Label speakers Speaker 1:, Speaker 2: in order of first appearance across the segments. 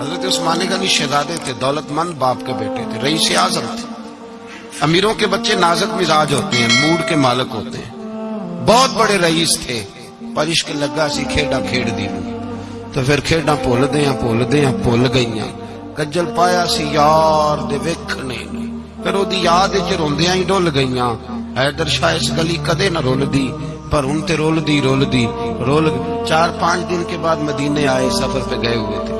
Speaker 1: हज़रत उस्मानी गनी शहजादे थे, दौलतमंद बाप के बेटे थे, रईस आज़म थे। अमीरों के बच्चे नाजक मिजाज होते हैं, मूड के मालक होते हैं। बहुत बड़े रईस थे पर इश्क लगा सी खेडा खेड़ दी तो फिर खेडा भुलदे भुलदे भुल गई कज्जल पाया सी यार दे वेखने फिर ओदी याद च रोंदियाँ ही डुल गई हैदर शाह इस गली कदे न रुलदी, पर हूँ ते रुलदी रुलदी, रुल चार पाँच दिन के बाद मदीने आए, सफ़र पे गए हुए थे।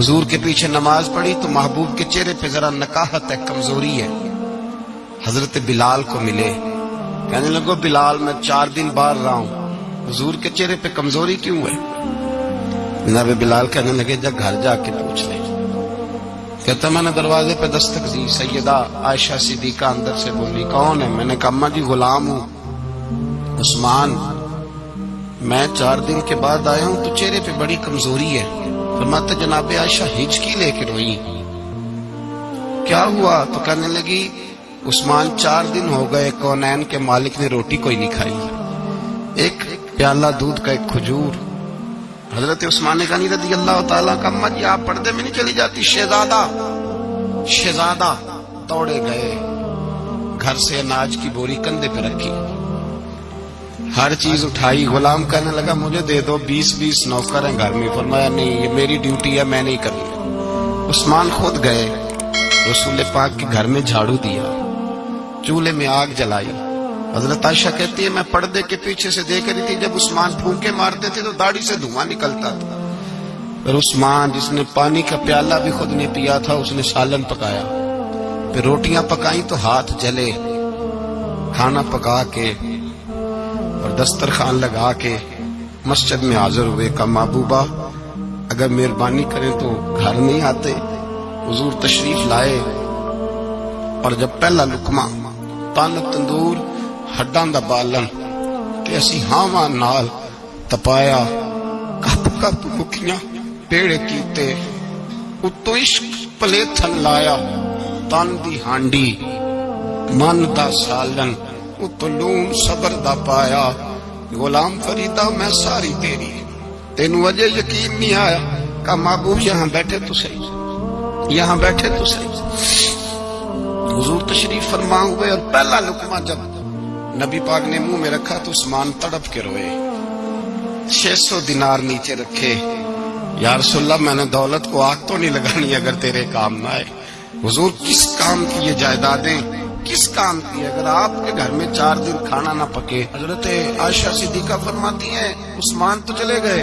Speaker 1: हुजूर के पीछे नमाज़ पढ़ी तो महबूब के चेहरे पे जरा नकाहत है, कमज़ोरी है। हज़रत बिलाल को मिले। कहने लगो, बिलाल, मैं चार दिन बाहर रहा हूँ। हुजूर के चेहरे पे कमज़ोरी क्यों है? नबे बिलाल कहने लगे जब घर जाके पूछ ले। कहता, मैंने दरवाजे पे दस्तक दी, सैयदा आयशा सिद्दीका अंदर से बोली, कौन है? मैंने कहा, अम्मा जी, गुलाम हूँ। उस्मान। मैं चार दिन के बाद आया हूँ तो चेहरे पे बड़ी कमज़ोरी है। फरमाते, जनाबे आयशा, हिचकी लेके रोई। क्या हुआ? तो कहने लगी, उस्मान, चार दिन हो गए, कौनैन के मालिक ने रोटी कोई नहीं खाई। एक प्याला दूध का एक खजूर। हज़रत उस्मान गनी रदी अल्लाह तला का जी आप पर्दे में नहीं चली जाती, शहजादा। शहजादा, दौड़े गए। घर से अनाज की बोरी कंधे पे रखी। हर चीज़ उठाई, गुलाम कहने लगा, मुझे दे दो बीस बीस नौकर हैं घर में। फरमाया, नहीं, ये मेरी ड्यूटी है, मैं नहीं करनी उस्मान खुद गए, रसूल पाक के घर में झाड़ू दिया, चूल्हे में आग जलाई। हज़रत आयशा कहती है, मैं पर्दे के पीछे से देख रही थी, जब उस्मान फूके मारते थे तो दाढ़ी से धुआँ निकलता था। फिर उस्मान, जिसने पानी का प्याला भी खुद ने पिया था, उसने सालन पकाया। फिर रोटियाँ पकाई तो हाथ जले। खाना पका के और दस्तरखान लगा के मस्जिद में हाजिर हुए का महबूबा, अगर मेहरबानी करें तो घर नहीं आते, हुजूर तशरीफ़ लाए। और जब पहला लुकमा तन तंदूर, हड्डा का बालन ते असी हावा नाल तपाया कप कप मुखिया पेड़ कीते, उतो इश्क पलेथन लाया, तन दी हांडी, मन दा सालन उतो लून सबर दा पाया। गुलाम फरीदा, मैं सारी तेरी। तेन अजे यकीन नहीं आया का महबूब यहाँ बैठे तो सही। यहाँ बैठे तो सही। हुजूर तशरीफ़ फरमा हुए और पहला लुकमा जब नबी पाक ने मुँह में रखा तो उस्मान तड़प के रोए। छह सौ दिनार नीचे रखे। यार सुल्ला मैंने दौलत को आग तो नहीं लगानी अगर तेरे काम ना आए। हुजूर, किस काम की ये जायदादें किस काम की अगर आपके घर में चार दिन खाना ना पके, हज़रत आयशा सिद्दीका फरमाती है, उस्मान तो चले गए।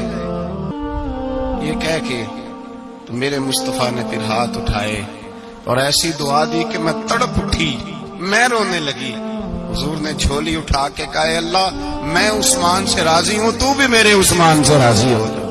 Speaker 1: ये कह के तो मेरे मुस्तफ़ा ने फिर हाथ उठाए और ऐसी दुआ दी कि मैं तड़प उठी, मैं रोने लगी। हुजूर ने झोली उठा के कहा, अल्लाह, मैं उस्मान से राज़ी हूँ, तू भी मेरे उस्मान से राज़ी हो जा।